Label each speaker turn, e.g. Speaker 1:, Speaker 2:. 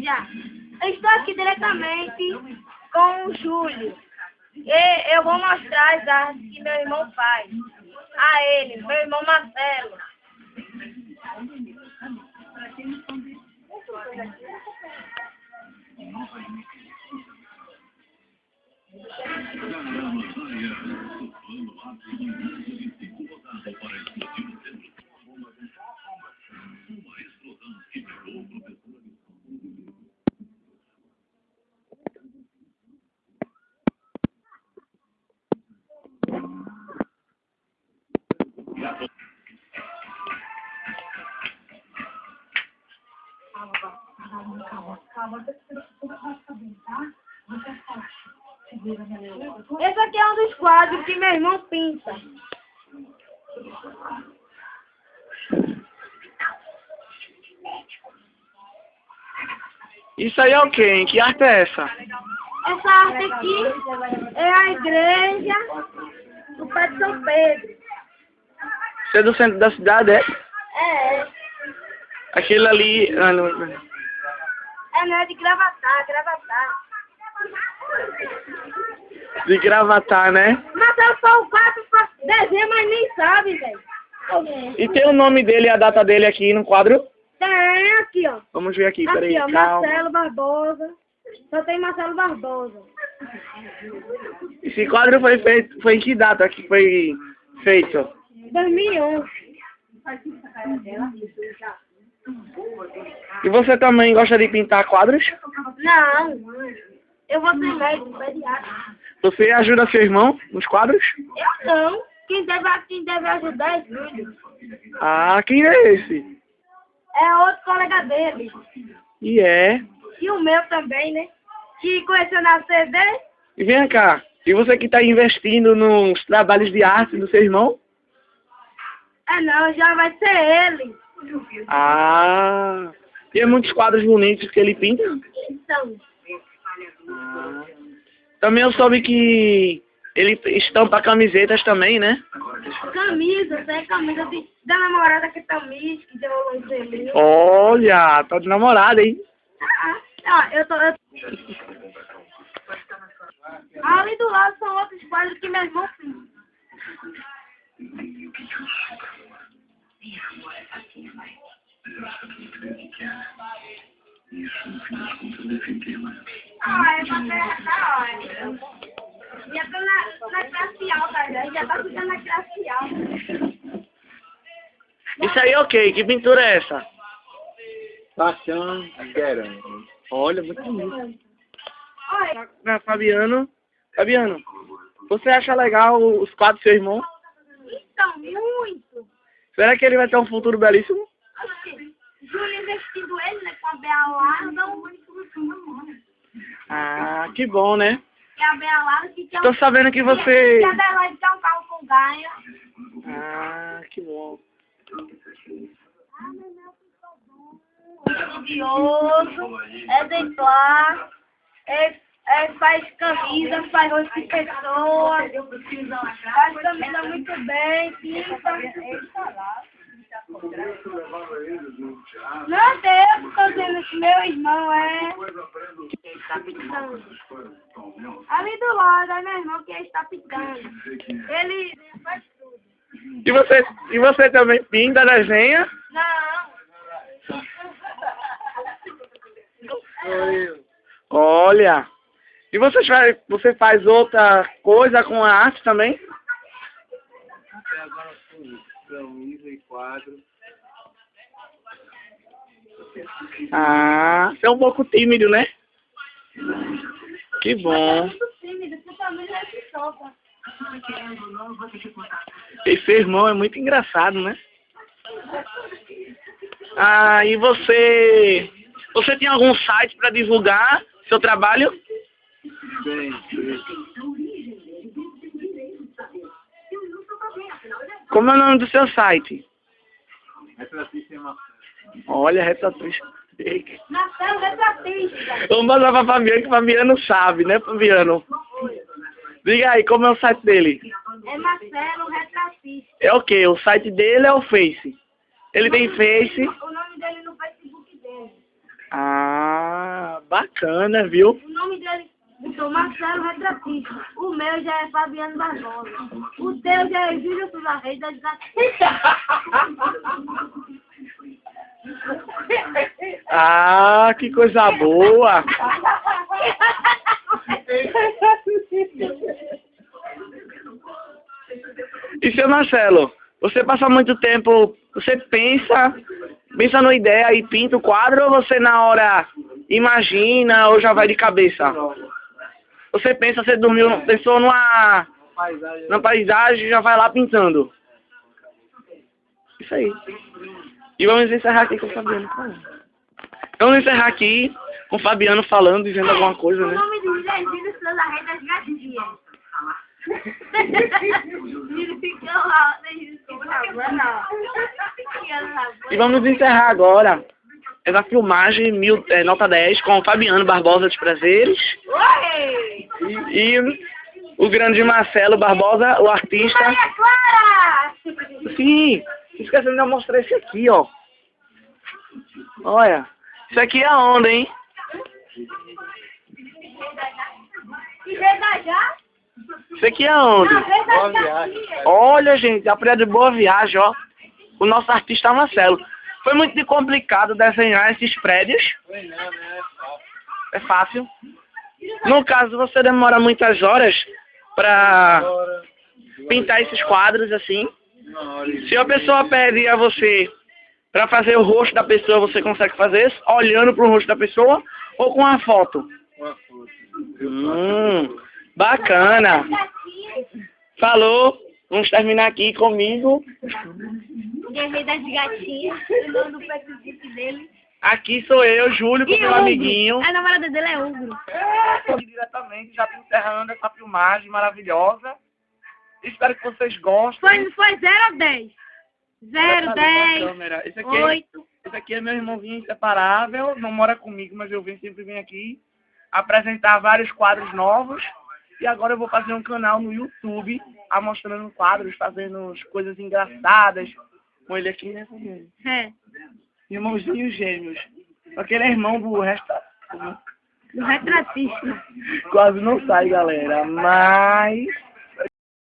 Speaker 1: Já. Estou aqui diretamente com o Júlio. E eu vou mostrar as artes que meu irmão faz. A ele, meu irmão Marcelo. Esse aqui é um dos quadros que meu irmão pinta.
Speaker 2: Isso aí é o quê? hein? Que arte é essa?
Speaker 1: Essa arte aqui é a igreja do Pé de São Pedro.
Speaker 2: Você é do centro da cidade, é?
Speaker 1: É,
Speaker 2: Aquele ali... ah, não-
Speaker 1: é não é de gravatar, gravatar.
Speaker 2: De gravatar, né?
Speaker 1: Marcelo só o quadro pra desenho, mas nem sabe, velho.
Speaker 2: E tem o nome dele e a data dele aqui no quadro?
Speaker 1: Tem aqui, ó.
Speaker 2: Vamos ver aqui, peraí,
Speaker 1: Aqui, ó,
Speaker 2: calma.
Speaker 1: Marcelo Barbosa. Só tem Marcelo Barbosa.
Speaker 2: Esse quadro foi feito... Foi em que data que foi feito?
Speaker 1: 2011.
Speaker 2: E você também gosta de pintar quadros?
Speaker 1: Não, eu vou ser médico, pediatra.
Speaker 2: Você ajuda seu irmão nos quadros?
Speaker 1: Eu não. Quem deve, quem deve ajudar é Júlio.
Speaker 2: Ah, quem é esse?
Speaker 1: É outro colega dele.
Speaker 2: E é.
Speaker 1: E o meu também, né? Que conheceu na CD.
Speaker 2: E vem cá, e você que está investindo nos trabalhos de arte do seu irmão?
Speaker 1: É não, já vai ser ele.
Speaker 2: Ah, e é muitos quadros bonitos que ele pinta?
Speaker 1: Então,
Speaker 2: Também eu soube que ele estampa camisetas também, né?
Speaker 1: camisa, tem camisa de, da namorada que tá Miss, que deu lancelinho.
Speaker 2: Olha, tá de namorada, hein?
Speaker 1: Ah, ah, eu tô. Eu... Ali do lado são outros quadros que meu irmão fez. Ah, é pra terra, olha. Já tô na, na classe alta, já, já tá ficando na classe alta.
Speaker 2: Isso aí é o quê? Que pintura é essa?
Speaker 3: Paixão Guerão.
Speaker 2: Olha, muito bonito.
Speaker 1: Olha,
Speaker 2: Ah, Fabiano, Fabiano, você acha legal os quadros do seu irmão?
Speaker 1: então, muito.
Speaker 2: Será que ele vai ter um futuro belíssimo?
Speaker 1: Júlio investindo ele, né, com a Bea Larda, o único né?
Speaker 2: Ah, que bom, né?
Speaker 1: que a Bea Larda que tinha
Speaker 2: Tô sabendo que você...
Speaker 1: que a Adelaide tem um carro com ganho.
Speaker 2: Ah, que bom.
Speaker 1: Estudioso, exemplar, é, é, faz camisa, faz rosto de pessoa, faz camisa muito bem, pinta. Não tô dizendo que meu irmão é. Ali do lado, é meu irmão que está picando. Ele faz tudo.
Speaker 2: E você, e você também pinta, desenha?
Speaker 1: Não.
Speaker 2: Olha. E você faz, você faz outra coisa com a arte também?
Speaker 3: Até agora camisa e quadro.
Speaker 2: Ah, você é um pouco tímido, né? Que bom. Esse irmão é muito engraçado, né? Ah, e você... Você tem algum site para divulgar seu trabalho?
Speaker 3: Bem,
Speaker 2: Como é o nome do seu site?
Speaker 3: retratista.
Speaker 2: Olha, retratista.
Speaker 1: Marcelo retratista.
Speaker 2: Vamos passar pra Fabiano, que Fabiano sabe, né, Fabiano? Diga aí, como é o site dele?
Speaker 1: É Marcelo retratista.
Speaker 2: É o quê? O site dele é o Face. Ele tem Face.
Speaker 1: O nome dele no Facebook dele.
Speaker 2: Ah, Bacana, viu?
Speaker 1: O nome dele é Marcelo Retratista. O meu já é Fabiano Barbosa. O teu já é Júlio Souza Reis Gatinhas.
Speaker 2: Ah, que coisa boa! E seu Marcelo, você passa muito tempo, você pensa, pensa numa ideia e pinta o quadro ou você na hora imagina ou já vai de cabeça? Você pensa, você dormiu, pensou numa,
Speaker 3: Paisagem.
Speaker 2: numa paisagem e já vai lá pintando. Isso aí. E vamos encerrar aqui com o Fabiano falando. Vamos encerrar aqui com o Fabiano falando, dizendo alguma coisa,
Speaker 1: O
Speaker 2: né? E vamos encerrar agora essa filmagem mil, é, nota 10 com o Fabiano Barbosa dos Prazeres
Speaker 1: Oi!
Speaker 2: E o grande Marcelo Barbosa, o artista.
Speaker 1: Maria Clara!
Speaker 2: Sim, esquecendo de eu mostrar esse aqui, ó. Olha, isso aqui é a onda, hein? Isso aqui é
Speaker 1: gatinhas.
Speaker 2: Olha, gente, a praia de Boa Viagem, ó. O nosso artista Marcelo. Foi muito complicado desenhar esses prédios.
Speaker 3: Né?
Speaker 2: É fácil. No caso, você demora muitas horas pra
Speaker 3: Agora,
Speaker 2: pintar esses quadros assim. Se a pessoa pede a você pra fazer o rosto da pessoa, você consegue fazer isso olhando pro rosto da pessoa ou com a foto?
Speaker 3: uma foto.
Speaker 2: Hum, bacana. Falou. Vamos terminar aqui comigo.
Speaker 1: Guerreiro das gatinhas. O nome do Facebook dele.
Speaker 2: Aqui sou eu, Júlio, com
Speaker 1: E
Speaker 2: meu
Speaker 1: Ogro.
Speaker 2: amiguinho.
Speaker 1: A namorada dele é Ogro.
Speaker 2: Aqui diretamente, já tô encerrando essa filmagem maravilhosa. Espero que vocês gostem.
Speaker 1: Foi, foi 0 a 10. 0,
Speaker 2: Essa
Speaker 1: 10,
Speaker 2: câmera. Esse aqui, é,
Speaker 1: 8.
Speaker 2: esse aqui é meu irmãozinho inseparável, não mora comigo, mas eu venho, sempre venho aqui apresentar vários quadros novos. E agora eu vou fazer um canal no YouTube, mostrando quadros, fazendo as coisas engraçadas. Com ele aqui, né?
Speaker 1: É.
Speaker 2: Irmãozinhos gêmeos. Só que ele é irmão do resto.
Speaker 1: Do retratista.
Speaker 2: Quase não sai, galera. Mas